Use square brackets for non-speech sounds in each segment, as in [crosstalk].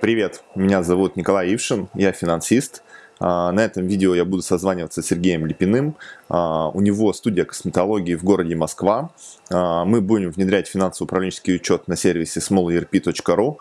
Привет, меня зовут Николай Ившин, я финансист. А, на этом видео я буду созваниваться с Сергеем Липиным. А, у него студия косметологии в городе Москва. А, мы будем внедрять финансово-управленческий учет на сервисе smallerp.ru.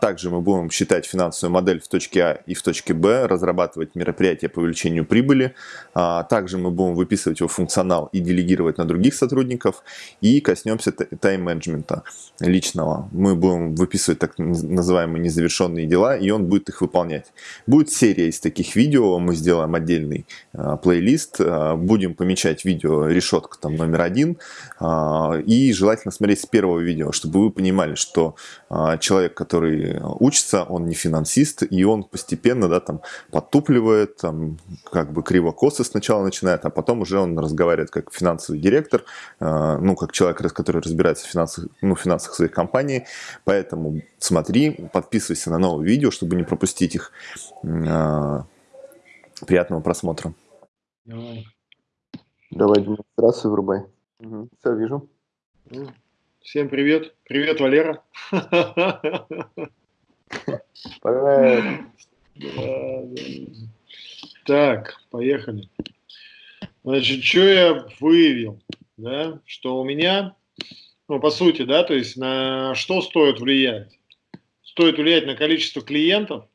Также мы будем считать финансовую модель в точке А и в точке Б, разрабатывать мероприятия по увеличению прибыли. Также мы будем выписывать его функционал и делегировать на других сотрудников. И коснемся тайм-менеджмента личного. Мы будем выписывать так называемые незавершенные дела, и он будет их выполнять. Будет серия из таких видео видео, мы сделаем отдельный э, плейлист, э, будем помечать видео решетка там номер один, э, и желательно смотреть с первого видео, чтобы вы понимали, что э, человек, который учится, он не финансист, и он постепенно, да, там, подтупливает, там, как бы криво-косо сначала начинает, а потом уже он разговаривает как финансовый директор, э, ну, как человек, который разбирается в финансах, ну, финансах своей компании, поэтому смотри, подписывайся на новые видео, чтобы не пропустить их. Приятного просмотра. Давай. Давай демонстрацию врубай. Угу. Все, вижу. Ну, всем привет. Привет, Валера. Привет. Так, поехали. Значит, что я выявил, да, что у меня, ну, по сути, да, то есть на что стоит влиять? Стоит влиять на количество клиентов,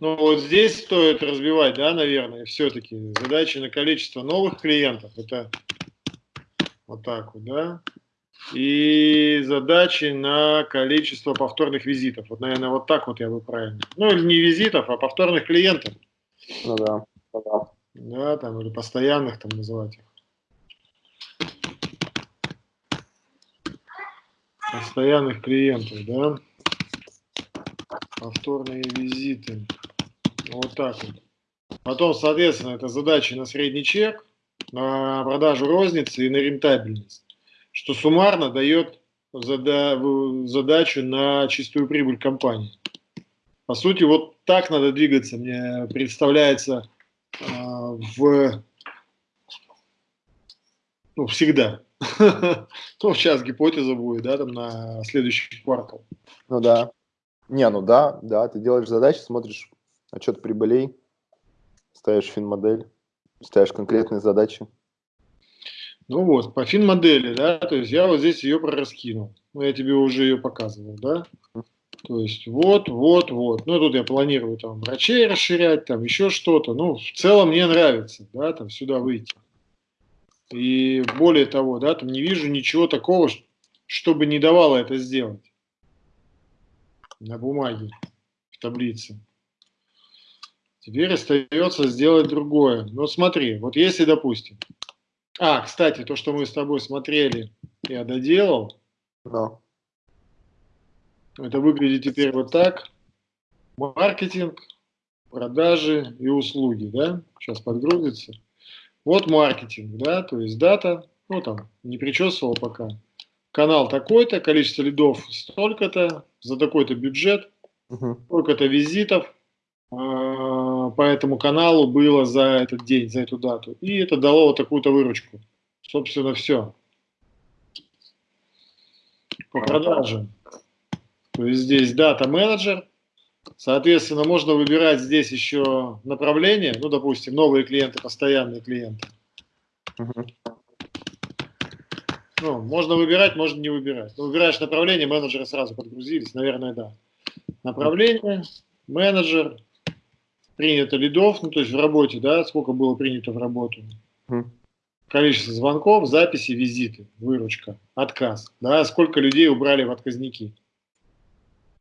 ну вот здесь стоит разбивать, да, наверное, все-таки задачи на количество новых клиентов, это вот так вот, да, и задачи на количество повторных визитов. Вот, наверное, вот так вот я бы правильно. Ну, или не визитов, а повторных клиентов. Ну да, да. Да, там, или постоянных там называть их. Постоянных клиентов, да. Повторные визиты. Вот так вот. Потом, соответственно, это задачи на средний чек, на продажу розницы и на рентабельность, что суммарно дает зада задачу на чистую прибыль компании. По сути, вот так надо двигаться, мне представляется, э, в, ну, всегда. [laughs] Ну, сейчас гипотеза будет, да, там на следующий квартал. Ну да. Не, ну да, да, ты делаешь задачи, смотришь отчет прибылей, ставишь фин-модель, ставишь конкретные задачи. Ну вот, по фин-модели, да, то есть я вот здесь ее прораскинул. Ну, я тебе уже ее показывал, да. То есть вот, вот, вот. Ну, тут я планирую там врачей расширять, там еще что-то. Ну, в целом мне нравится, да, там сюда выйти. И более того, да, там не вижу ничего такого, чтобы не давало это сделать на бумаге, в таблице. Теперь остается сделать другое. Ну смотри, вот если, допустим... А, кстати, то, что мы с тобой смотрели, я доделал. Да. Это выглядит теперь вот так. Маркетинг, продажи и услуги, да? Сейчас подгрузится. Вот маркетинг, да, то есть дата, ну там, не причесывал пока. Канал такой-то, количество лидов столько-то, за такой-то бюджет, угу. сколько-то визитов, а, по этому каналу было за этот день, за эту дату. И это дало вот такую-то выручку. Собственно, все. По продажам. То есть здесь дата менеджер. Соответственно, можно выбирать здесь еще направление. Ну, допустим, новые клиенты, постоянные клиенты. Ну, можно выбирать, можно не выбирать. Но выбираешь направление, менеджеры сразу подгрузились. Наверное, да. Направление, менеджер, принято лидов, ну то есть в работе, да, сколько было принято в работу. Количество звонков, записи, визиты, выручка, отказ, да, сколько людей убрали в отказники.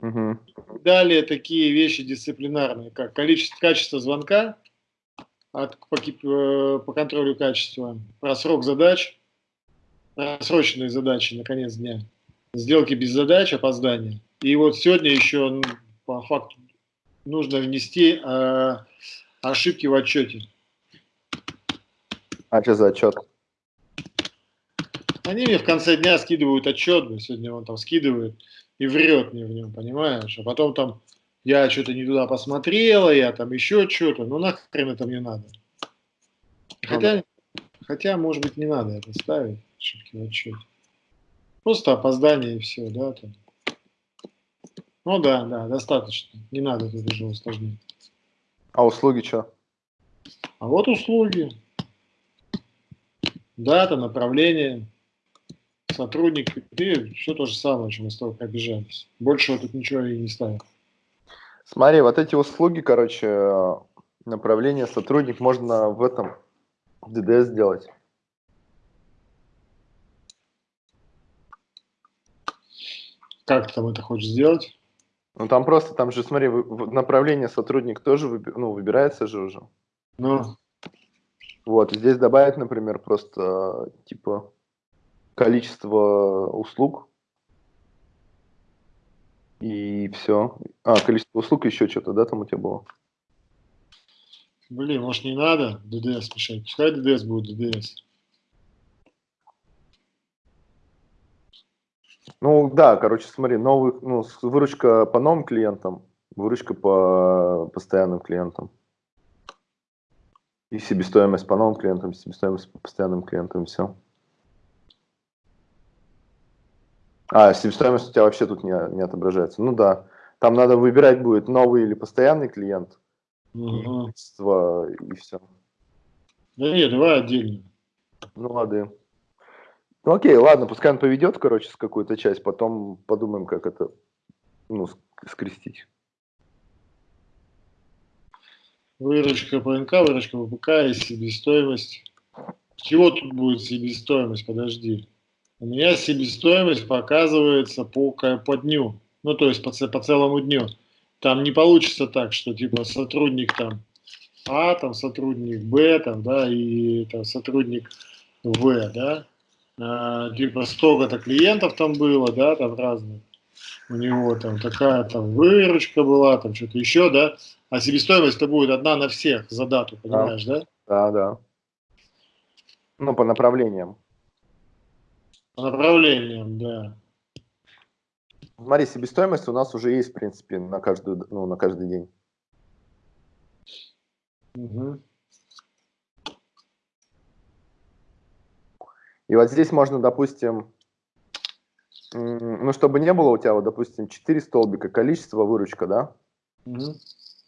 Угу. Далее такие вещи дисциплинарные, как количество, качество звонка от, по, э, по контролю качества, про срок задач, срочные задачи на конец дня, сделки без задач, опоздания. И вот сегодня еще по факту нужно внести э, ошибки в отчете. А что за отчет? Они мне в конце дня скидывают отчет, сегодня он там скидывает и врет мне в нем, понимаешь? А потом там я что-то не туда посмотрела, я там еще что-то, ну нахрен это мне надо. Хотя, хотя, может быть, не надо это ставить, ошибки в отчете. Просто опоздание и все, да, там. Ну да, да, достаточно. Не надо это уже усложнять. А услуги что? А вот услуги. Дата, направление, сотрудник. И все то же самое, чем мы с тобой обижались. Больше тут ничего и не ставим. Смотри, вот эти услуги, короче, направление сотрудник можно в этом в DDS сделать. Как ты там это хочешь сделать? Ну там просто, там же, смотри, направление сотрудник тоже выби ну, выбирается же уже. Ну. Вот, здесь добавить, например, просто типа количество услуг. И все. А, количество услуг еще что-то, да, там у тебя было? Блин, может не надо DDS мешать? Пускай DDS будет DDS. Ну да, короче, смотри, новый, ну, выручка по новым клиентам, выручка по постоянным клиентам. И себестоимость по новым клиентам, себестоимость по постоянным клиентам, и все. А, себестоимость у тебя вообще тут не, не отображается. Ну да, там надо выбирать будет новый или постоянный клиент. Угу. И, все. Да нет, давай отдельно. Ну ладно. Ну окей, ладно, пускай он поведет, короче, с какую-то часть, потом подумаем, как это, ну, скрестить. Выручка ПНК, выручка ВПК и себестоимость. Чего тут будет себестоимость? Подожди. У меня себестоимость показывается по, по дню. Ну, то есть по, по целому дню. Там не получится так, что типа сотрудник там А, там сотрудник Б, там, да, и там сотрудник В, да. А, типа столько-то клиентов там было, да, там разных у него там такая там выручка была, там что-то еще, да, а себестоимость-то будет одна на всех за дату, понимаешь, да? Да, да. Ну, по направлениям. По направлениям, да. Смотри, себестоимость у нас уже есть, в принципе, на, каждую, ну, на каждый день. Угу. И вот здесь можно, допустим, ну, чтобы не было у тебя, вот, допустим, 4 столбика, количество, выручка, да? Угу.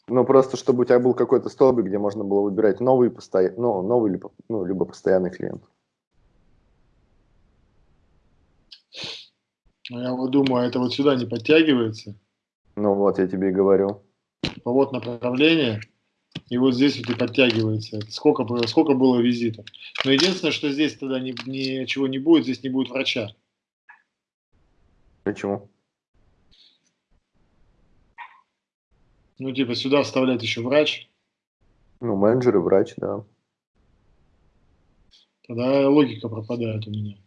Ну, просто чтобы у тебя был какой-то столбик, где можно было выбирать новый, постоя... ну, новый либо, ну, либо постоянный клиент. Ну, я вот думаю, это вот сюда не подтягивается. Ну вот, я тебе и говорю. Вот направление, и вот здесь вот и подтягивается. Сколько, сколько было визитов. Но единственное, что здесь тогда ни, ничего не будет, здесь не будет врача. Почему? Ну, типа, сюда вставлять еще врач. Ну, менеджер и врач, да. Тогда логика пропадает у меня.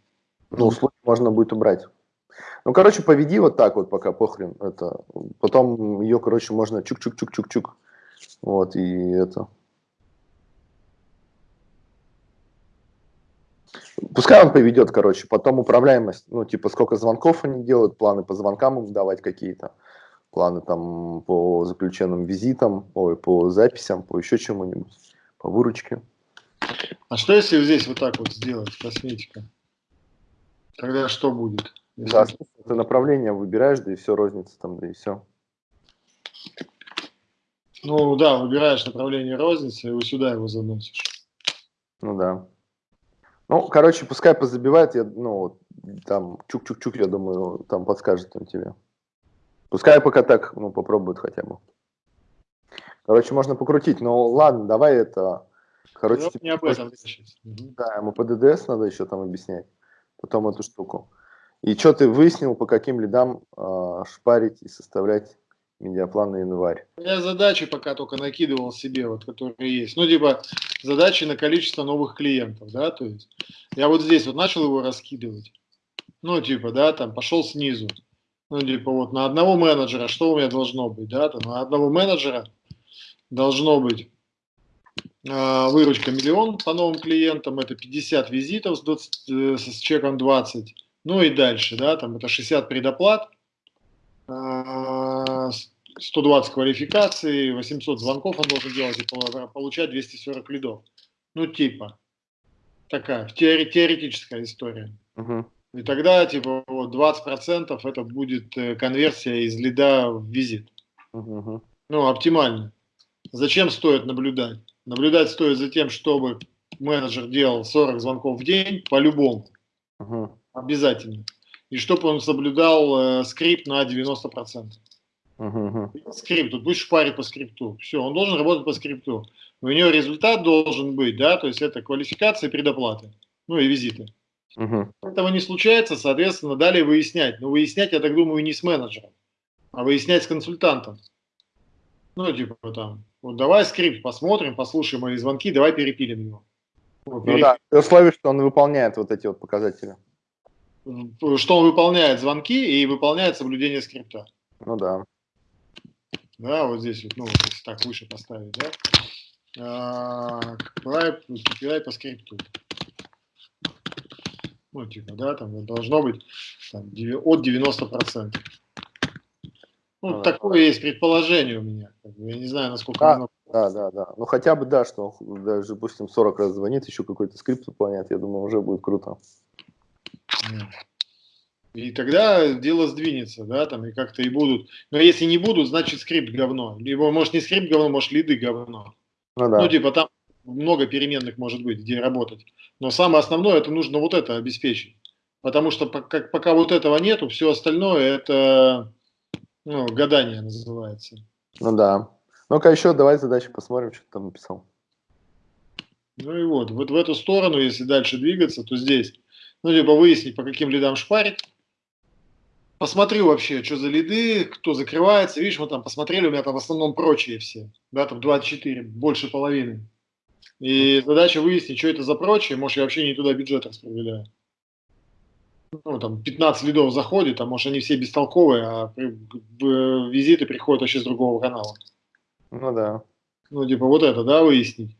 Ну, услуги можно будет убрать. Ну, короче, поведи вот так вот пока, похрен. Это. Потом ее, короче, можно чук-чук-чук-чук-чук. Вот, и это. Пускай он поведет, короче, потом управляемость, ну, типа, сколько звонков они делают, планы по звонкам им давать какие-то, планы там по заключенным визитам, ой, по записям, по еще чему-нибудь, по выручке. А что если здесь вот так вот сделать, косметика? Тогда что будет? Да, ты направление выбираешь, да и все, розница там, да и все. Ну да, выбираешь направление розницы, и вот сюда его заносишь. Ну да. Ну, короче, пускай позабивает, я, ну, там, чук-чук-чук, я думаю, там подскажет он тебе. Пускай пока так, ну, попробует хотя бы. Короче, можно покрутить, но ладно, давай это... Короче, ну, не об этом Да, ему по ДДС надо еще там объяснять, потом эту штуку. И что ты выяснил, по каким лидам э, шпарить и составлять медиаплан на январь. Я задачи пока только накидывал себе, вот, которые есть. Ну, типа, задачи на количество новых клиентов, да, то есть я вот здесь вот начал его раскидывать. Ну, типа, да, там пошел снизу. Ну, типа, вот на одного менеджера что у меня должно быть, да, там на одного менеджера должно быть э, выручка миллион по новым клиентам, это 50 визитов с, 20, э, с чеком 20, ну и дальше, да, там это 60 предоплат, 120 квалификаций, 800 звонков он должен делать и получать 240 лидов. Ну, типа, такая теоретическая история. Угу. И тогда, типа, вот 20% это будет э, конверсия из лида в визит. Угу. Ну, оптимально. За чем стоит наблюдать? Наблюдать стоит за тем, чтобы менеджер делал 40 звонков в день по-любому. Угу. Обязательно. И чтобы он соблюдал э, скрипт на 90%. Угу. Скрипт, тут будешь шпарить по скрипту. Все, он должен работать по скрипту. У него результат должен быть, да, то есть это квалификация и предоплаты. Ну и визиты. Угу. Этого не случается, соответственно, далее выяснять. Но выяснять, я так думаю, не с менеджером, а выяснять с консультантом. Ну, типа там, вот давай скрипт посмотрим, послушаем мои звонки, давай перепилим его. Ну, переп... да, при условии, что он выполняет вот эти вот показатели. Что он выполняет звонки и выполняет соблюдение скрипта. Ну да. Да, вот здесь вот, ну, если так выше поставить, да. А, по скрипту ну, типа, да, там должно быть там, от 90%. Ну, ну, такое есть предположение у меня. Я не знаю, насколько да, оно... Да, да, да. Ну, хотя бы, да, что даже, допустим, 40 раз звонит, еще какой-то скрипт выполняет, я думаю, уже будет круто. И тогда дело сдвинется, да, там, и как-то и будут. Но если не будут, значит скрипт говно. Либо, может, не скрипт говно, может, лиды говно. Ну, да. ну типа, там много переменных может быть, где работать. Но самое основное, это нужно вот это обеспечить. Потому что пока, пока вот этого нету, все остальное это ну, гадание называется. Ну да. Ну-ка еще давай задачу посмотрим, что ты там написал. Ну и вот, вот в эту сторону, если дальше двигаться, то здесь, ну, либо выяснить, по каким лидам шпарить. Посмотрю вообще, что за лиды, кто закрывается. Видишь, мы там посмотрели, у меня там в основном прочие все. Да, там 24, больше половины. И задача выяснить, что это за прочее, может, я вообще не туда бюджет распределяю. Ну, там 15 лидов заходит, а может, они все бестолковые, а визиты приходят вообще с другого канала. Ну да. Ну, типа вот это, да, выяснить.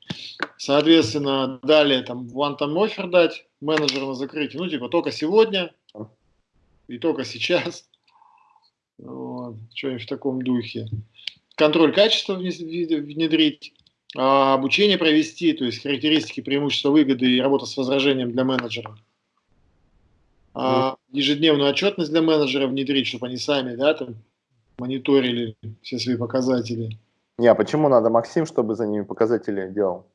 Соответственно, далее там one time offer дать менеджеру на закрытие. Ну, типа только сегодня и только сейчас. Вот, что-нибудь в таком духе. Контроль качества внедрить. А, обучение провести, то есть характеристики, преимущества, выгоды и работа с возражением для менеджера. А, ежедневную отчетность для менеджера внедрить, чтобы они сами да, там, мониторили все свои показатели. Не, а почему надо Максим, чтобы за ними показатели делал?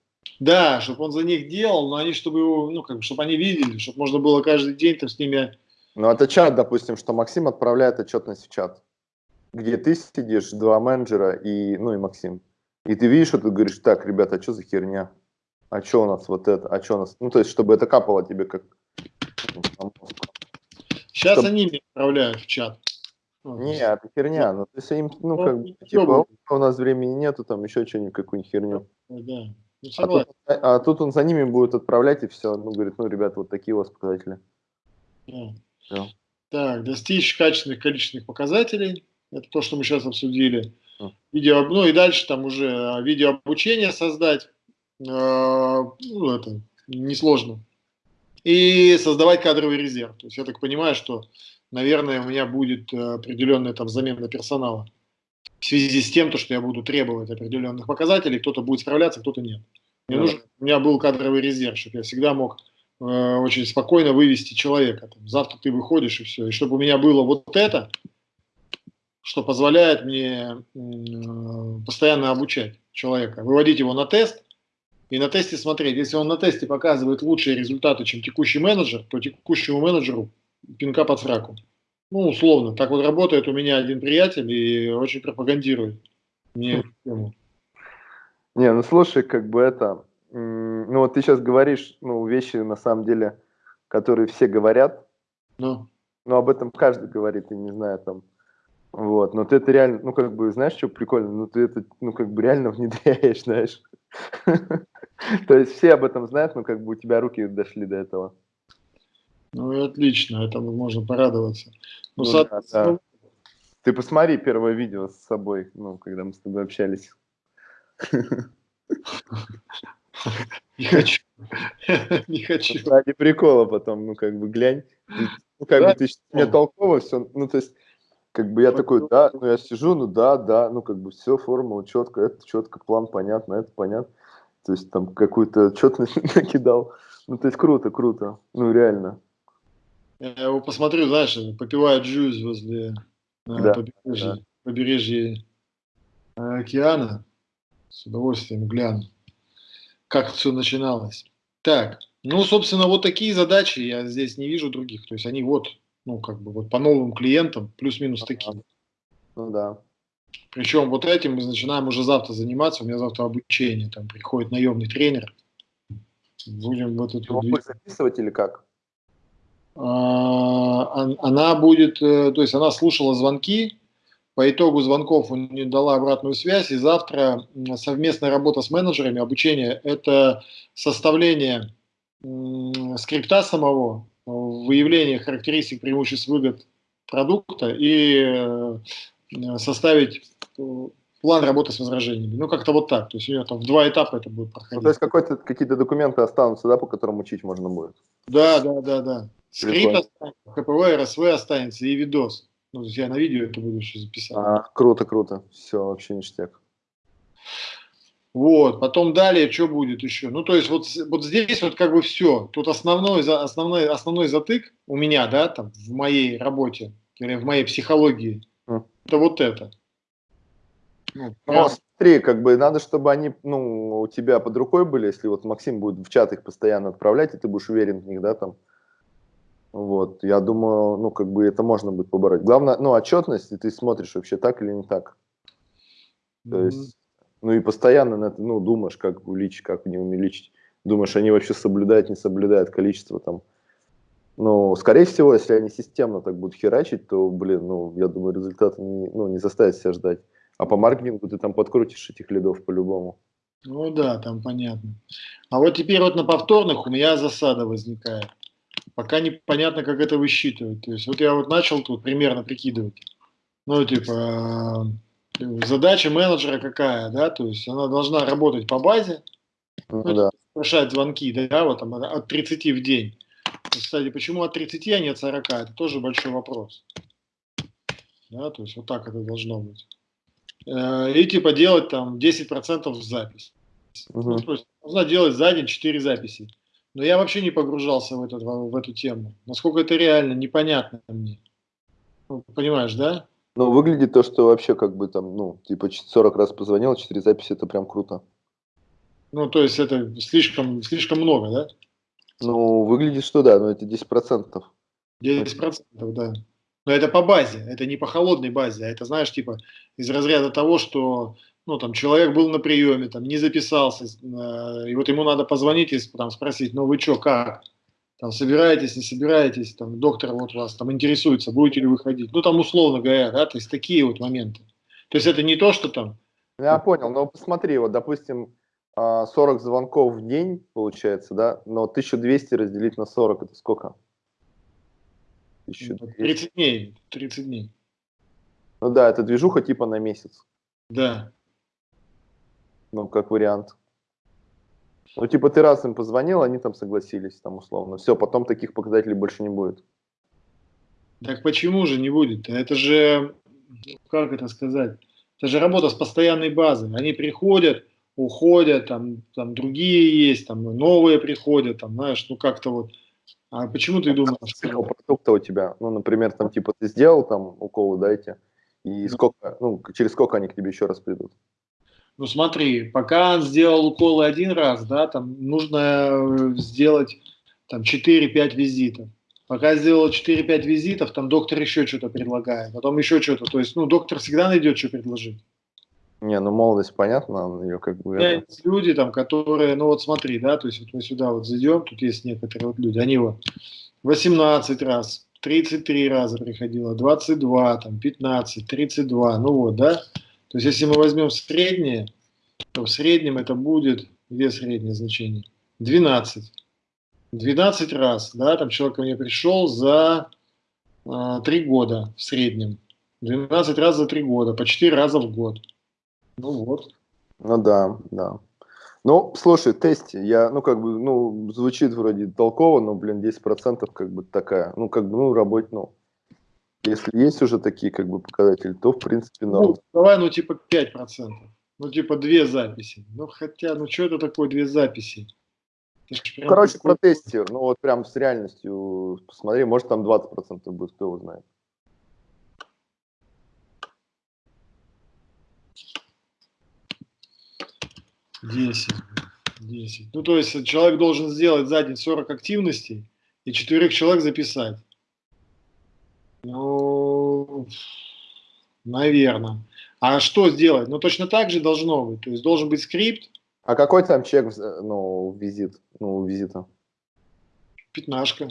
Да, чтобы он за них делал, но они, чтобы его, ну, как бы, чтобы они видели, чтобы можно было каждый день там с ними... Ну, это чат, допустим, что Максим отправляет отчетность в чат, где ты сидишь, два менеджера и, ну, и Максим. И ты видишь, что ты говоришь, так, ребята, а что за херня? А что у нас вот это? А что у нас? Ну, то есть, чтобы это капало тебе как... Сейчас чтобы... они меня отправляют в чат. Не, это херня. Ну, то есть им, ну, ну как бы, типа, у нас времени нету, там еще что-нибудь, какую-нибудь херню. Да. Ну, а, тут, а тут он за ними будет отправлять и все. Ну, говорит, ну, ребята, вот такие у вас показатели. Да. Так, достичь качественных количественных показателей. Это то, что мы сейчас обсудили видео, ну и дальше там уже а, видеообучение создать, э, ну, это несложно. И создавать кадровый резерв. То есть я так понимаю, что, наверное, у меня будет определенная там замена персонала. В связи с тем, то, что я буду требовать определенных показателей, кто-то будет справляться, кто-то нет. Мне нужно, у меня был кадровый резерв, чтобы я всегда мог э, очень спокойно вывести человека. Там, завтра ты выходишь и все. И чтобы у меня было вот это, что позволяет мне постоянно обучать человека, выводить его на тест и на тесте смотреть. Если он на тесте показывает лучшие результаты, чем текущий менеджер, то текущему менеджеру пинка под сраку. Ну, условно. Так вот работает у меня один приятель и очень пропагандирует мне эту тему. Не, ну слушай, как бы это, ну вот ты сейчас говоришь, ну, вещи на самом деле, которые все говорят, ну, но об этом каждый говорит, и не знаю, там, вот, но ты это реально, ну, как бы, знаешь, что прикольно? Ну, ты это, ну, как бы реально [laughs] внедряешь, знаешь. [laughs] То есть все об этом знают, но как бы у тебя руки дошли до этого. Ну, и отлично, этому можно порадоваться. Ну, ну, да, да. Ты посмотри первое видео с собой, ну, когда мы с тобой общались. [laughs] Не хочу. [laughs] Не хочу. Ради прикола потом, ну, как бы, глянь. Ну, как бы, ты мне толково все, ну, то есть, как бы я такой, да, ну я сижу, ну да, да, ну как бы все, формула четко, это четко, план понятно, это понятно. То есть там какую-то отчетность [laughs] накидал. Ну то есть круто, круто, ну реально. Я его посмотрю, знаешь, попивает джуз возле э, Да, побережья, да. побережья э, океана. С удовольствием гляну, как все начиналось. Так, ну, собственно, вот такие задачи я здесь не вижу других. То есть они вот, ну, как бы вот по новым клиентам плюс-минус такие. Ну да. Причем вот этим мы начинаем уже завтра заниматься. У меня завтра обучение. Там приходит наемный тренер. Будем вот эту Его записывать или как? А, он- Она будет, э, то есть она слушала звонки, по итогу звонков у нее дала обратную связь, и завтра совместная работа с менеджерами, обучение – это составление скрипта самого, выявление характеристик, преимуществ, выгод продукта и э, составить э, план работы с возражениями. Ну, как-то вот так. То есть у нее там в два этапа это будет Ну, проходить. то есть какие-то документы останутся, да, по которым учить можно будет? Да, да, да, да. Скрипт останется, КПВ, РСВ останется и видос. Ну, я на видео это буду еще записать. А, круто, круто. Все, вообще ништяк. Вот, потом далее, что будет еще? Ну, то есть вот, вот здесь вот как бы все. Тут основной, основной, основной затык у меня, да, там, в моей работе, или в моей психологии, М. это вот это. Ну, Ну, смотри, как бы надо, чтобы они, ну, у тебя под рукой были, если вот Максим будет в чат их постоянно отправлять, и ты будешь уверен в них, да, там. Вот, я думаю, ну, как бы это можно будет побороть. Главное, ну, отчетность, и ты смотришь вообще так или не так. То Мгм. есть, ну, и постоянно на это, ну, думаешь, как увеличить, как не увеличить. Думаешь, они вообще соблюдают, не соблюдают количество там. Ну, скорее всего, если они системно так будут херачить, то, блин, ну, я думаю, результаты не, ну, не заставят себя ждать. А по маркетингу ты там подкрутишь этих лидов по-любому. Ну да, там понятно. А вот теперь вот на повторных у меня засада возникает. Пока непонятно, как это высчитывать. То есть вот я вот начал тут примерно прикидывать. Ну, типа, э, задача менеджера какая, да? То есть она должна работать по базе, Ну, ну, да. совершать звонки, да, вот там от 30 в день. Кстати, почему от 30, а не от 40, это тоже большой вопрос. Да, то есть вот так это должно быть. Э, И типа делать там 10% в запись. Мгм. Ну, то есть нужно делать за день 4 записи. Но я вообще не погружался в, этот, в эту тему. Насколько это реально, непонятно мне. Ну, понимаешь, да? Ну, выглядит то, что вообще как бы там, ну, типа ч- 40 раз позвонил, 4 записи, это прям круто. Ну, то есть это слишком, слишком много, да? Ну, выглядит, что да, но это 10%. 10%, да. Но это по базе, это не по холодной базе, а это, знаешь, типа из разряда того, что ну, там, человек был на приеме, там, не записался, э, и вот ему надо позвонить и там, спросить, ну вы что, как? Там, собираетесь, не собираетесь, там, доктор вот вас там интересуется, будете ли выходить. Ну, там, условно говоря, да, то есть такие вот моменты. То есть это не то, что там, Я понял, но посмотри, вот, допустим, а, 40 звонков в день, получается, да, но 1200 разделить на 40, это сколько? 1200. 30 дней, 30 дней, Ну да, это движуха типа на месяц, да. Ну, как вариант. Ну, типа ты раз им позвонил, они там согласились, там, условно. Все, потом таких показателей больше не будет. Так почему же не будет? Это же, как это сказать, это же работа с постоянной базой. Они приходят, уходят, там, там другие есть, там новые приходят, там, знаешь, ну как-то вот. А почему ты думаешь? Что- продукта у тебя, ну, например, там, типа, ты сделал там уколы, дайте, и сколько, ну, через сколько они к тебе еще раз придут? Ну смотри, пока он сделал уколы один раз, да, там нужно э, сделать там 4-5 визитов. Пока сделал 4-5 визитов, там доктор еще что-то предлагает, потом еще что-то. То есть, ну, доктор всегда найдет, что предложить. Не, ну, молодость, понятно, ее как бы... Это- есть люди, там, которые, ну вот смотри, да, то есть вот мы сюда вот зайдем, тут есть некоторые вот люди, они вот 18 раз, 33 раза приходило, 22, там, 15, 32, ну вот, да. То есть если мы возьмем среднее, то в среднем это будет, где среднее значение? 12. 12 раз, да, там человек ко мне пришел за а, 3 года в среднем. 12 раз за 3 года, по 4 раза в год. Ну вот. Ну да, да. Ну, слушай, тести, я, ну, как бы, ну, звучит вроде толково, но, блин, 10% как бы такая, ну, как бы, ну, работать, ну, если есть уже такие, как бы, показатели, то, в принципе, Ну, норм. давай, ну, типа 5%. Ну, типа две записи. Ну, хотя, ну, что это такое две записи? Короче, протестируй. Ну вот прям с реальностью посмотри, может там 20% будет, кто его знает. Десять. 10. Ну, то есть человек должен сделать за день 40 активностей и четверых человек записать. Ну, наверное. А что сделать? Ну, точно так же должно быть. То есть должен быть скрипт. А какой там чек, ну, визит, ну, визита? Пятнашка.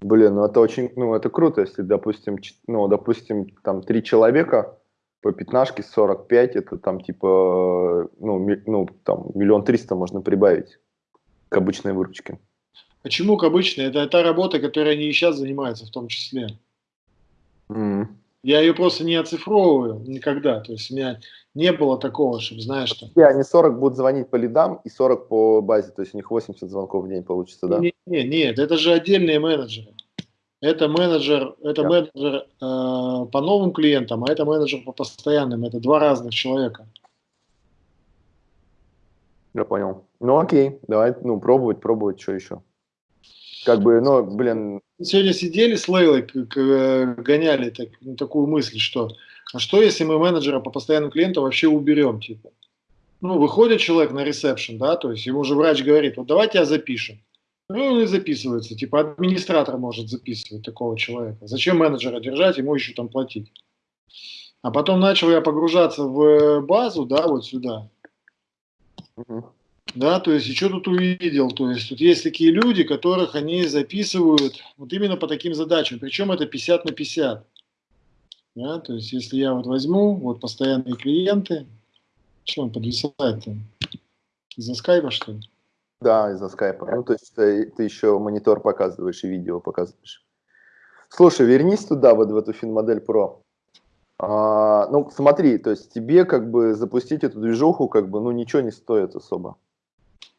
Блин, ну это очень, ну это круто, если, допустим, ну, допустим, там три человека, по пятнашке 45, это там типа, ну, ми, ну там миллион триста можно прибавить к обычной выручке. Почему к обычной? Это та работа, которой они и сейчас занимаются в том числе. Mm. Я ее просто не оцифровываю никогда. То есть у меня не было такого, чтобы, знаешь, что... Yeah, они 40 будут звонить по лидам и 40 по базе, то есть у них 80 звонков в день получится, да? Нет, нет, нет это же отдельные менеджеры. Это менеджер, это да. менеджер э, по новым клиентам, а это менеджер по постоянным. Это два разных человека. Я понял. Ну окей, давай, ну пробовать, пробовать, что еще. Как бы, ну, блин. Сегодня сидели с Лейлой, гоняли так, такую мысль, что а что если мы менеджера по постоянным клиентам вообще уберем, типа? Ну, выходит человек на ресепшн, да, то есть ему уже врач говорит, вот давайте я запишем. Ну, он и записывается. Типа администратор может записывать такого человека. Зачем менеджера держать, ему еще там платить. А потом начал я погружаться в базу, да, вот сюда. Угу. Да, то есть, и что тут увидел? То есть, тут есть такие люди, которых они записывают вот именно по таким задачам. Причем это 50 на 50. Да, то есть, если я вот возьму, вот постоянные клиенты, что он подвисает-то? Из-за скайпа, что ли? Да, из-за скайпа. Ну, то есть ты, ты еще монитор показываешь и видео показываешь. Слушай, вернись туда, вот в эту финмодель Pro. А, ну, смотри, то есть тебе как бы запустить эту движуху как бы, ну, ничего не стоит особо.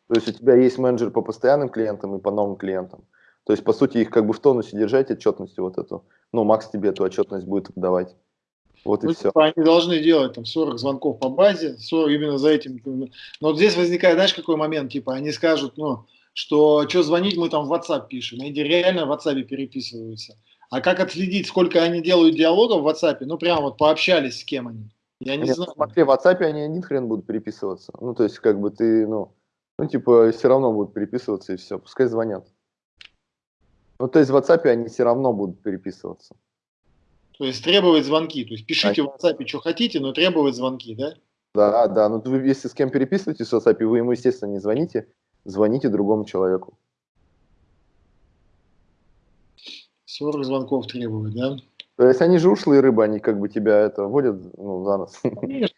То есть у тебя есть менеджер по постоянным клиентам и по новым клиентам. То есть, по сути, их как бы в тонусе держать, отчетностью вот эту. Ну, Макс тебе эту отчетность будет выдавать. Вот и ну, все. Типа, они должны делать там 40 звонков по базе, 40 именно за этим. Но вот здесь возникает, знаешь, какой момент, типа, они скажут, ну, что что звонить, мы там в WhatsApp пишем. Они реально в WhatsApp переписываются. А как отследить, сколько они делают диалогов в WhatsApp? Ну, прям вот пообщались с кем они. Я не Нет, знаю. Смотри, в WhatsApp они один хрен будут переписываться. Ну, то есть, как бы ты, ну, ну, типа, все равно будут переписываться и все. Пускай звонят. Ну, то есть в WhatsApp они все равно будут переписываться. То есть требовать звонки. То есть пишите в WhatsApp, что хотите, но требовать звонки, да? Да, да. Ну, вы, если с кем переписываетесь в WhatsApp, вы ему, естественно, не звоните, звоните другому человеку. 40 звонков требуют, да? То есть они же ушлые рыбы, они как бы тебя это водят ну, за нос. Конечно,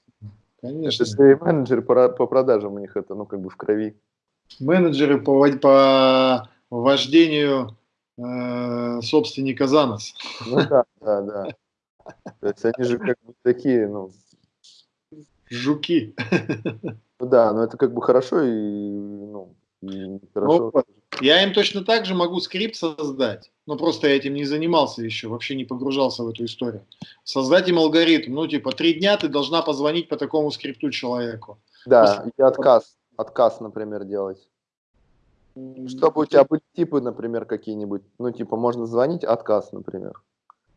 конечно. Это менеджеры по, по продажам у них это, ну, как бы в крови. Менеджеры по, по вождению э, собственника за нос. Ну да, да, да. То есть они же как бы такие, ну... Жуки. Ну да, но это как бы хорошо и, ну, и хорошо. Ну, я им точно так же могу скрипт создать, но просто я этим не занимался еще, вообще не погружался в эту историю. Создать им алгоритм, ну типа три дня ты должна позвонить по такому скрипту человеку. Да, и отказ, отказ, например, делать. Чтобы у тебя были типы, например, какие-нибудь, ну, типа, можно звонить, отказ, например.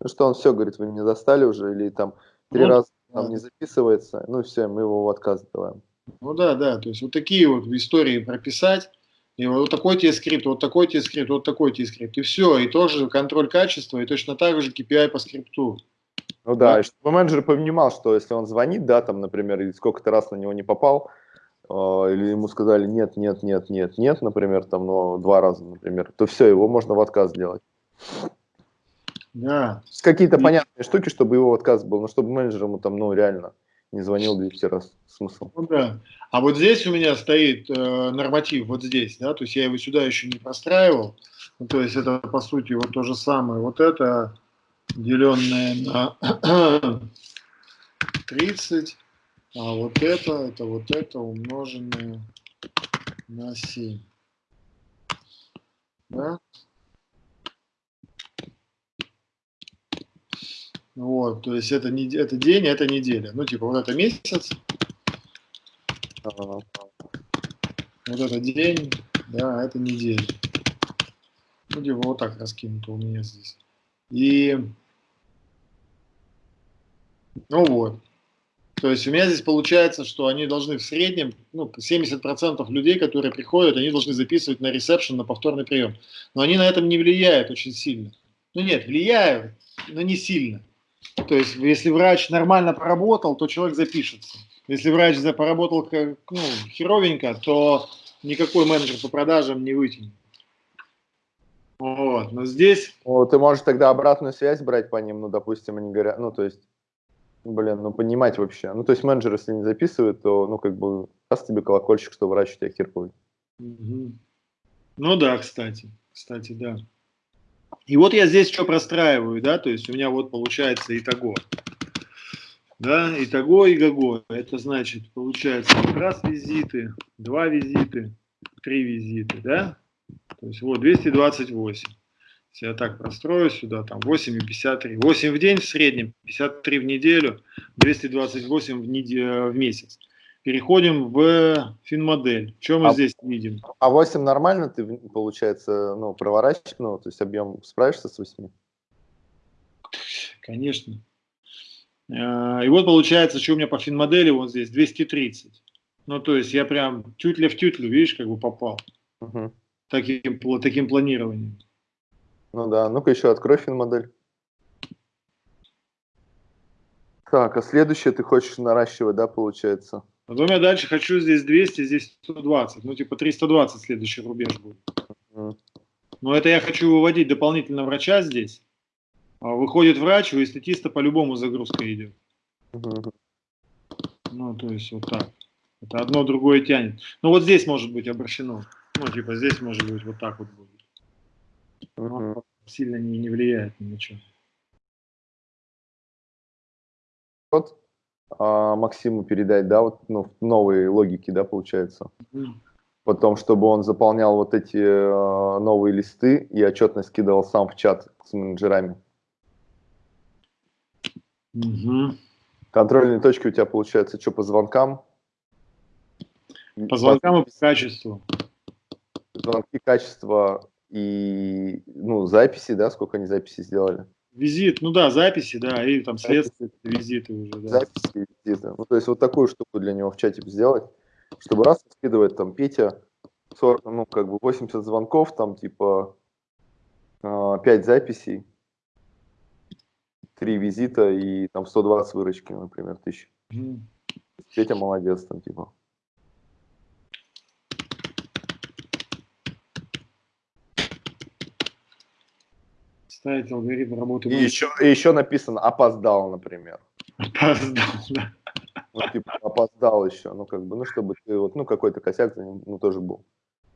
Ну, что он все говорит, вы меня достали уже, или там три ну, раза там не записывается, ну, все, мы его в отказ даваем. Ну, да, да, то есть вот такие вот истории прописать, и вот такой тебе скрипт, вот такой тебе скрипт, вот такой тебе скрипт, и все, и тоже контроль качества, и точно так же KPI по скрипту. Ну да, да, и чтобы менеджер понимал, что если он звонит, да, там, например, или сколько-то раз на него не попал, а, или ему сказали нет, нет, нет, нет, нет, например, там, но два раза, например, то все, его можно в отказ сделать. Да. Какие-то и... понятные штуки, чтобы его отказ был, но чтобы менеджер ему там, ну, реально не звонил 200 раз. Смысл. Ну, да. А вот здесь у меня стоит э, норматив, вот здесь, да, то есть я его сюда еще не простраивал. Ну, то есть это, по сути, вот то же самое. Вот это, деленное на [clears throat] 30, А вот это, это вот это умноженное на 7. Да? Вот, то есть это, не, это день, это неделя. Ну, типа, вот это месяц. Вот это день, да, это неделя. Ну, типа вот так раскинуто у меня здесь. И, ну вот. То есть у меня здесь получается, что они должны в среднем, ну, 70% людей, которые приходят, они должны записывать на ресепшн, на повторный прием. Но они на этом не влияют очень сильно. Ну нет, влияют, но не сильно. То есть если врач нормально поработал, то человек запишется. Если врач поработал ну, херовенько, то никакой менеджер по продажам не вытянет. Вот, но здесь... Ну, ты можешь тогда обратную связь брать по ним, ну, допустим, они говорят, ну, то есть, блин, ну, понимать вообще. Ну, то есть менеджер, если не записывает, то, ну, как бы, даст тебе колокольчик, что врач у тебя херковый. Угу. Ну, да, кстати, кстати, да. И вот я здесь что простраиваю, да, то есть у меня вот получается итого. Да, итого и гаго. Это значит, получается, раз визиты, два визиты, три визиты, да? То есть вот 228. Если я так прострою сюда, там 8 и 53. 8 в день в среднем, 53 в неделю, 228 в, неделю, в месяц. Переходим в финмодель. Что мы а, здесь видим? А 8 нормально ты, получается, ну, проворачиваешь, ну, то есть объем справишься с 8? Конечно. А, и вот получается, что у меня по финмодели вот здесь 230. Ну, то есть я прям тютля в тютлю, видишь, как бы попал. Угу. Таким, таким планированием. Ну да, ну-ка еще открой финмодель. Так, а следующее ты хочешь наращивать, да, получается? Потом я дальше хочу здесь 200, здесь 120. Ну, типа 320 следующий рубеж будет. Но это я хочу выводить дополнительно врача здесь. А выходит врач, у эстетиста по-любому загрузка идет. Ну, то есть вот так. Это одно другое тянет. Ну, вот здесь может быть обращено. Ну, типа здесь может быть вот так вот будет. Но сильно не, не влияет ни на что. Вот а, Максиму передать, да, вот ну, новые логики, да, получается. Потом, чтобы он заполнял вот эти э, новые листы и отчетность кидал сам в чат с менеджерами. Угу. Контрольные точки у тебя получается что по звонкам? По звонкам и по качеству. Звонки, качество и ну, записи, да, сколько они записи сделали? Визит, ну да, записи, да, и там следствие, визиты уже, да. Записи, визиты. Ну, то есть вот такую штуку для него в чате сделать, чтобы раз скидывает там Петя, 40, ну, как бы 80 звонков, там типа 5 а, записей, 3 визита и там 120 выручки, например, тысяч. Петя молодец там типа. Ставить алгоритм работы. И еще, и еще написано опоздал, например. Опоздал, [laughs] да. Ну, типа, опоздал еще, ну, как бы, ну, чтобы ты, вот, ну, какой-то косяк ну, тоже был.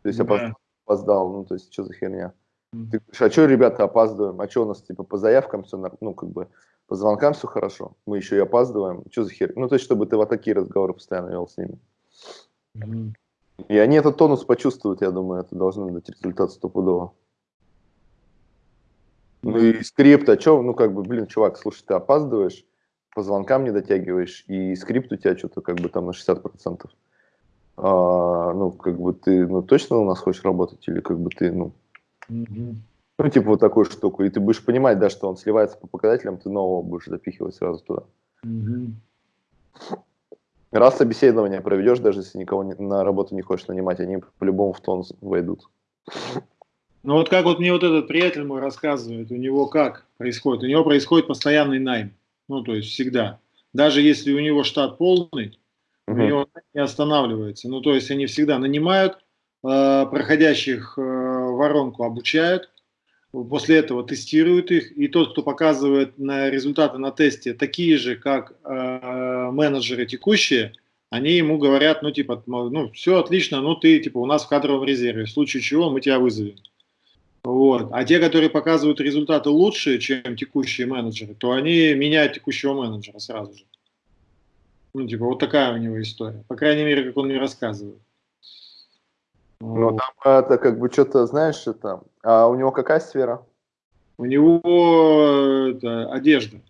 То есть, опоздал, да. опоздал, ну, то есть, что за херня? Ты говоришь, а что, ребята, опаздываем? А что у нас, типа, по заявкам все, ну, как бы, по звонкам все хорошо, мы еще и опаздываем, что за херня? Ну, то есть, чтобы ты вот такие разговоры постоянно вел с ними. Mm. И они этот тонус почувствуют, я думаю, это должно дать результат стопудово. Ну и скрипт, а что, ну как бы, блин, чувак, слушай, ты опаздываешь, по звонкам не дотягиваешь, и скрипт у тебя что-то как бы там на 60%. А, ну, как бы ты, ну, точно у нас хочешь работать, или как бы ты, ну, mm-hmm. ну, типа вот такую штуку, и ты будешь понимать, да, что он сливается по показателям, ты нового будешь запихивать сразу туда. Mm-hmm. Раз собеседование проведешь, даже если никого не, на работу не хочешь нанимать, они по-любому в тон войдут. Ну вот как вот мне вот этот приятель мой рассказывает, у него как происходит? У него происходит постоянный найм, ну то есть всегда. Даже если у него штат полный, uh -huh. у него не останавливается. Ну то есть они всегда нанимают, э, проходящих э, воронку обучают, после этого тестируют их, и тот, кто показывает на результаты на тесте такие же, как э, менеджеры текущие, они ему говорят, ну типа, ну все отлично, ну ты типа у нас в кадровом резерве, в случае чего мы тебя вызовем. Вот. А те, которые показывают результаты лучше, чем текущие менеджеры, то они меняют текущего менеджера сразу же. Ну, типа, вот такая у него история. По крайней мере, как он мне рассказывает. Ну, вот. там это как бы что-то, знаешь, это... А у него какая сфера? У него это, одежда.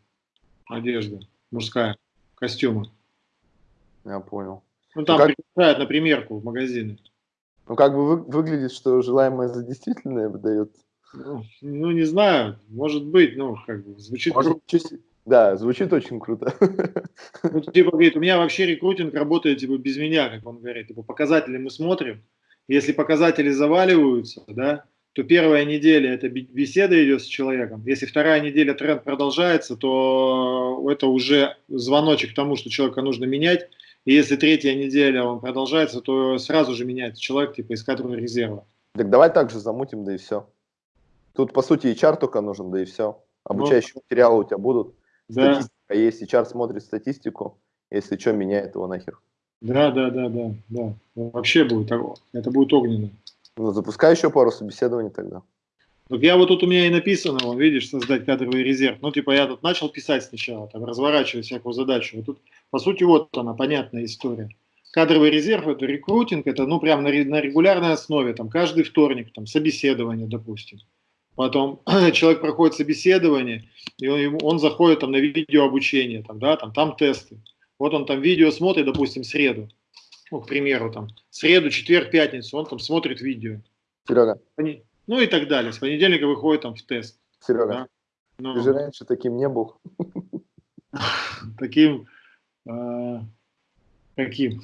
Одежда мужская. Костюмы. Я понял. Ну, там ну, как... приглашают на примерку в магазины. Ну, как бы вы, выглядит, что желаемое за действительное выдает. Ну, ну, не знаю, может быть, ну, как бы, звучит Может, круто. Да, звучит очень круто. [laughs] Ну, типа, говорит, у меня вообще рекрутинг работает, типа, без меня, как он говорит. Типа, показатели мы смотрим. Если показатели заваливаются, да, то первая неделя это бе- беседа идет с человеком. Если вторая неделя тренд продолжается, то это уже звоночек к тому, что человека нужно менять. И если третья неделя он продолжается, то сразу же меняется человек, типа, из кадрового резерва. Так давай так же замутим, да и все. Тут, по сути, HR только нужен, да и все. Обучающие материалы у тебя будут. Да, Статистика есть, HR смотрит статистику. Если что, меняет его нахер. да, да, да, да, да. Вообще будет, это будет огненно. Ну, запускай еще пару собеседований тогда. Так я вот тут у меня и написано, вон, видишь, создать кадровый резерв. Ну, типа, я тут начал писать сначала, там, разворачивать всякую задачу. Вот тут, по сути, вот она, понятная история. Кадровый резерв – это рекрутинг, это, ну, прям на, ре- на регулярной основе, там, каждый вторник, там, собеседование, допустим. Потом [clears throat] человек проходит собеседование, и он, он заходит там на видеообучение, там, да, там, там тесты. Вот он там видео смотрит, допустим, среду, ну, к примеру, там, среду, четверг, пятницу, он там смотрит видео. Серега, Пони- Ну и так далее. С понедельника выходит там в тест. Серега, Да. Ну, ты же раньше таким не был. [laughs] таким, э, каким?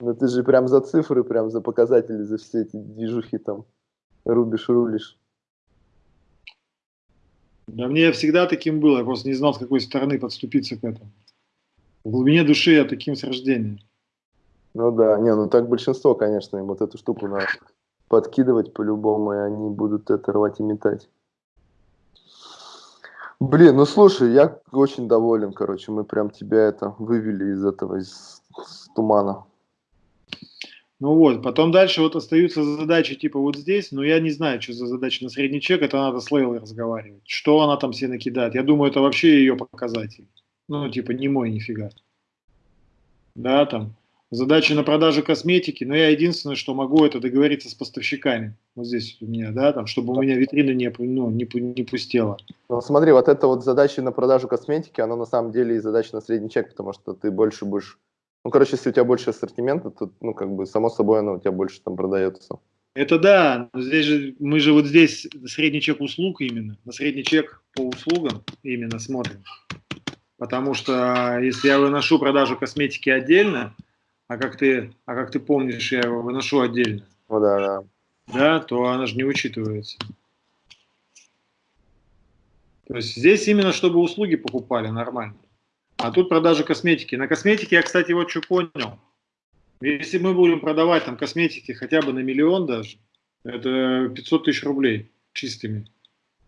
Но ты же прям за цифры, прям за показатели, за все эти движухи там рубишь, рулишь. Да мне всегда таким было, я просто не знал, с какой стороны подступиться к этому. В глубине души я таким с рождения. Ну да, не, ну так большинство, конечно, им вот эту штуку надо подкидывать по-любому, и они будут это рвать и метать. Блин, ну слушай, я очень доволен, короче, мы прям тебя это вывели из этого, из, из тумана. Ну вот, потом дальше вот остаются задачи типа вот здесь, но я не знаю, что за задача на средний чек, это надо с Лейлой разговаривать. Что она там себе накидает? Я думаю, это вообще ее показатель. Ну, типа, не мой нифига. Да, там, задачи на продажу косметики, но я единственное, что могу, это договориться с поставщиками. Вот здесь у меня, да, там, чтобы у меня витрина не, ну, не, не пустела. Ну смотри, вот это вот задача на продажу косметики, она на самом деле и задача на средний чек, потому что ты больше будешь... Ну, короче, если у тебя больше ассортимента, то, ну, как бы, само собой, оно у тебя больше там продается. Это да, но здесь же, мы же вот здесь средний чек услуг именно, на средний чек по услугам именно смотрим. Потому что если я выношу продажу косметики отдельно, а как ты, а как ты помнишь, я его выношу отдельно, Ну да, да. да, то она же не учитывается. То есть здесь именно чтобы услуги покупали нормально. А тут продажа косметики. На косметике я, кстати, вот что понял. Если мы будем продавать там косметики хотя бы на миллион даже, это 500 тысяч рублей чистыми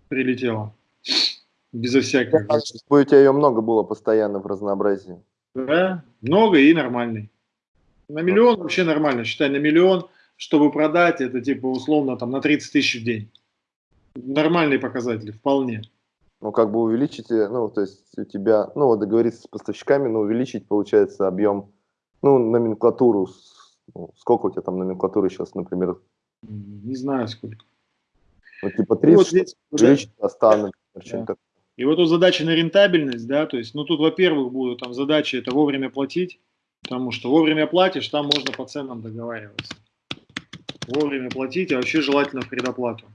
прилетело. Безо всякого. Чтобы у тебя ее много было постоянно в разнообразии. Да, много и нормальный. На миллион вообще нормально. Считай, на миллион, чтобы продать, это типа условно там на 30 тысяч в день. Нормальные показатели, вполне. Ну, как бы увеличить, э, ну, то есть у тебя, ну, вот договориться с поставщиками, но увеличить, получается, объем, ну, номенклатуру. ну, сколько у тебя там номенклатуры сейчас, например? Не знаю сколько. Ну, типа 30, вот чтобы здесь, да. увеличить до 100, например, что-нибудь такое. И вот тут задача на рентабельность, да, то есть, ну тут, во-первых, будут там задачи это вовремя платить, потому что вовремя платишь, там можно по ценам договариваться. Вовремя платить, а вообще желательно в предоплату.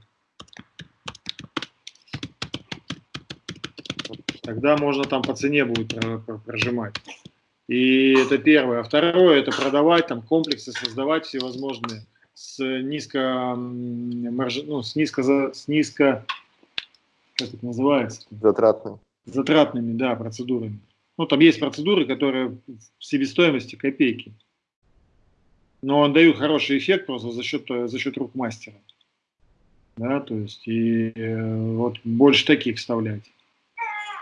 Тогда можно там по цене будет про- про- прожимать. И это первое. А второе, это продавать там комплексы, создавать всевозможные с низко, марж- ну, с низко, с низко, как это называется? Затратный. затратными, да, процедурами. Ну, там есть процедуры, которые в себестоимости копейки. Но он дают хороший эффект просто за счет, э, за счет рук мастера. Да, то есть, и э, вот больше таких вставлять.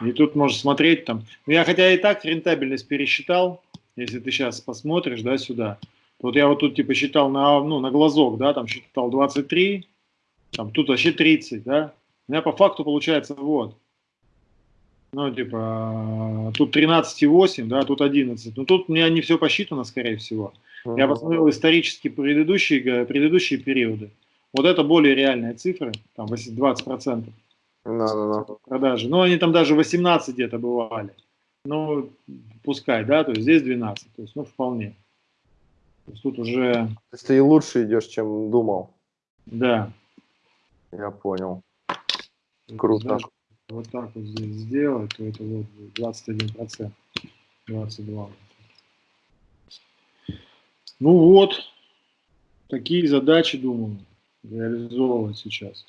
И тут можно смотреть там. Ну, я хотя и так рентабельность пересчитал, если ты сейчас посмотришь, да, сюда. Вот я вот тут типа считал на, ну, на глазок, да, там считал 23, там тут вообще 30, да. У меня по факту получается вот. Ну, типа, тут 13,8, да, тут 11. Но тут у меня не все посчитано, скорее всего. Я посмотрел исторически предыдущие, га- предыдущие периоды. Вот это более реальные цифры, там 8 20% Ну-ну-ну. продажи. Ну, они там даже 18 где-то бывали. Ну, пускай, да, то есть здесь 12, то есть, ну, вполне. То есть тут уже, То есть ты и лучше идешь, чем думал. да. Я понял. Вот Круто. даже Вот так вот здесь сделать, то это вот будет 21 процент. 22. Ну вот, такие задачи, думаю, реализовывать сейчас.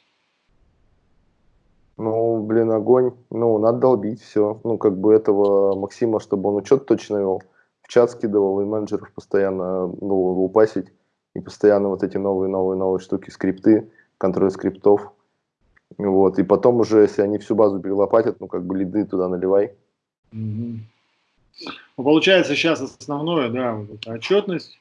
Ну, блин, огонь. Ну, надо долбить все. Ну, как бы этого Максима, чтобы он учет точно вел, в чат скидывал и менеджеров постоянно ну, лупасить. И постоянно вот эти новые-новые-новые штуки, скрипты, контроль скриптов. Вот. И потом уже, если они всю базу перелопатят, ну, как бы лиды туда наливай. Ну, получается сейчас основное, да, вот отчетность,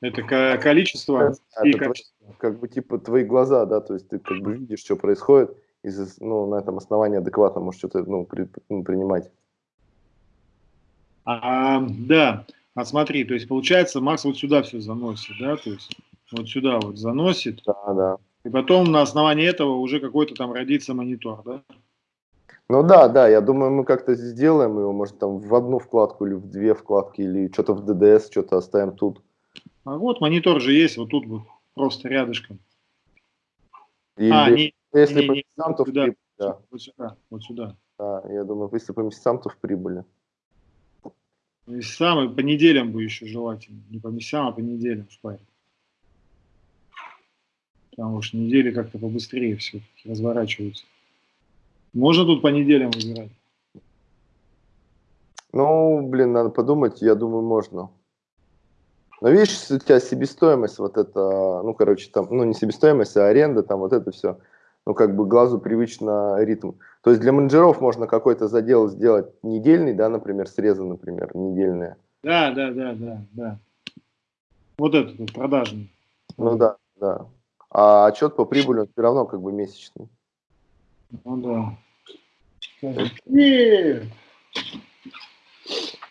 это ко- количество Да, и это твои- качество. как бы типа твои глаза, да, то есть ты как бы видишь, что происходит, и ну, на этом основании адекватно можешь что-то ну, при- ну, принимать. А, да, а смотри, то есть получается Макс вот сюда все заносит, да, то есть вот сюда вот заносит, Да, да. и потом на основании этого уже какой-то там родится монитор, да? Ну да, да, я думаю, мы как-то сделаем его, может, там в одну вкладку или в две вкладки, или что-то в DDS, что-то оставим тут. А вот монитор же есть, вот тут вот просто рядышком. Или а, не, если не, по не, местам, то в сюда. прибыль, да, вот сюда, вот сюда. да. Я думаю, если по местам, то в прибыли. И самый по неделям бы еще желательно, не по месяцам, а по неделям шпарить. Потому что недели как-то побыстрее все разворачиваются. Можно тут по неделям выбирать? Ну, блин, надо подумать, я думаю, можно. Но видишь, у тебя себестоимость вот это, ну, короче, там, ну, не себестоимость, а аренда, там вот это все, ну, как бы глазу привычно ритм. То есть для менеджеров можно какой-то задел сделать недельный, да, например, срезы, например, недельные. Да, да, да, да, да. Вот этот вот продажный. Ну да, да. А отчет по прибыли, он все равно как бы месячный. Ну да.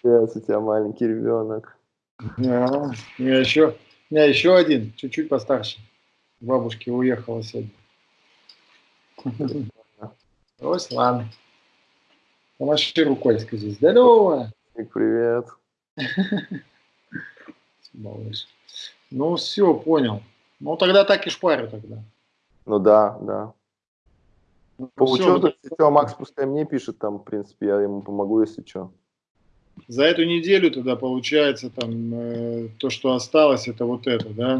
Сейчас у тебя маленький ребенок. Да. У меня еще, у меня еще один, чуть-чуть постарше. Бабушке уехала сегодня. Ладно. Помаши рукой, скажи. Здорово. Привет. [laughs] Малыш. Ну, все, понял. Ну, тогда так и шпарю тогда. Ну да, да. Ну, По всё, учету, вот если что, Макс пускай мне пишет, там, в принципе, я ему помогу, если что. За эту неделю тогда получается там э, то, что осталось, это вот это, да?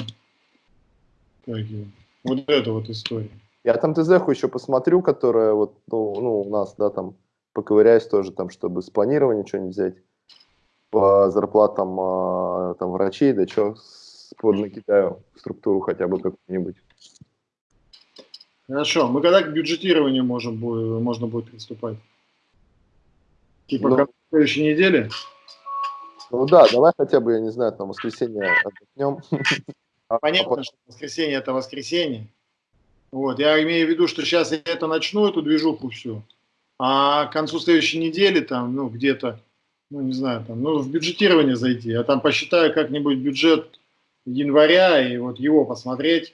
Его? Вот эта вот история. Я там ТЗХу еще посмотрю, которая вот, ну, ну, у нас, да, там, поковыряюсь тоже, там, чтобы с планирования что-нибудь взять по зарплатам а, там врачей, да что, накидаю структуру хотя бы какую-нибудь. Хорошо, мы когда к бюджетированию можем, можно будет приступать? Типа Ну. как в следующей неделе? Ну да, давай хотя бы, я не знаю, там, воскресенье отдохнем. [laughs] А Понятно, потом- что воскресенье это воскресенье. Вот, я имею в виду, что сейчас я это начну, эту движуху всю, а к концу следующей недели там, ну, где-то, ну, не знаю, там, ну, в бюджетирование зайти, я там посчитаю как-нибудь бюджет января и вот его посмотреть,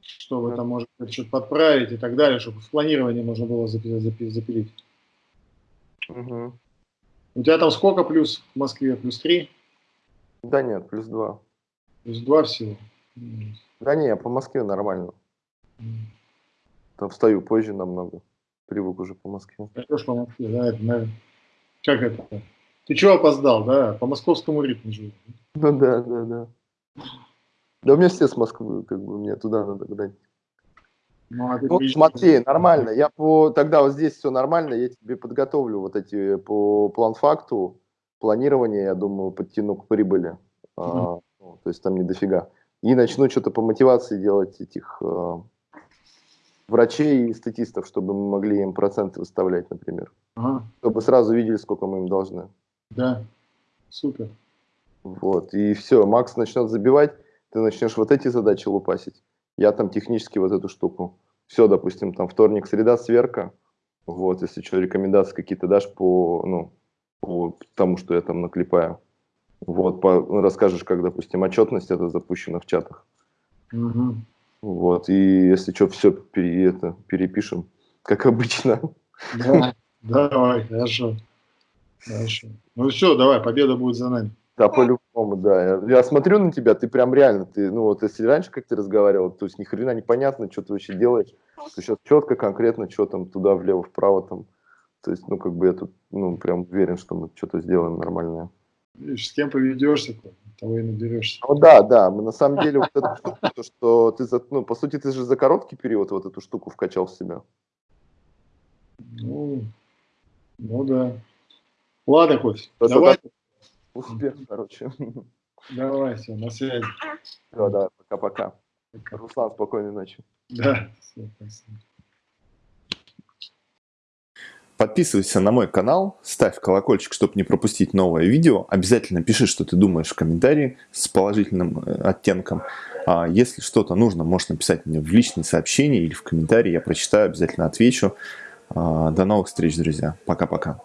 чтобы там, может быть, что-то подправить и так далее, чтобы в планирование можно было запи- запи- запилить. Мгм. У тебя там сколько плюс в Москве? Плюс 3? Да нет, плюс два. Плюс 2 всего? Да не, по Москве нормально. Там встаю позже намного. Привык уже по Москве. Пойдешь по Москве, да, это, наверное. Как это? Ты чего опоздал, да? По московскому ритму живу. Ну да, да, да. Да у меня все с Москвы, как бы мне туда надо гнать. Ну, а Ну, смотри, нормально. Я по тогда вот здесь все нормально, я тебе подготовлю вот эти по план-факту, планирование, я думаю, подтяну к прибыли. А, ну, то есть там не дофига. И начну что-то по мотивации делать этих а, врачей и статистов, чтобы мы могли им проценты выставлять, например. Ага, Чтобы сразу видели, сколько мы им должны. да, супер. Вот, и все, Макс начнет забивать, ты начнешь вот эти задачи лупасить. Я там технически вот эту штуку. Все, допустим, там вторник, среда, сверка. Вот, если что, рекомендации какие-то дашь по, ну, по тому, что я там наклепаю. Вот, по, ну, расскажешь, как, допустим, отчетность это запущена в чатах. Мгм. Вот, и если что, все пере, это, перепишем, как обычно. Да, давай, хорошо. Хорошо. Ну все, давай, победа будет за нами. Да, по-любому. По-моему, да. Я, я смотрю на тебя, ты прям реально, ты, ну вот если раньше как ты разговаривал, то есть ни хрена непонятно, что ты вообще делаешь. То сейчас четко, конкретно, что там туда, влево, вправо там. То есть, ну, как бы я тут, ну, прям уверен, что мы что-то сделаем нормальное. Видишь, с кем поведешься, того и наберешься. Ну да, да, мы на самом деле вот эту штуку, то, что ты, за, ну, по сути, ты же за короткий период вот эту штуку вкачал в себя. Ну, ну да. Ладно, Кость, давай. Успех, короче. [laughs] Давай, все, на связи. Все, давай, пока-пока. Руслан, спокойной ночи. Да, все, спасибо. Подписывайся на мой канал, ставь колокольчик, чтобы не пропустить новое видео. Обязательно пиши, что ты думаешь в комментарии с положительным э, оттенком. А если что-то нужно, можешь написать мне в личные сообщения или в комментарии. Я прочитаю, обязательно отвечу. А, до новых встреч, друзья. Пока-пока.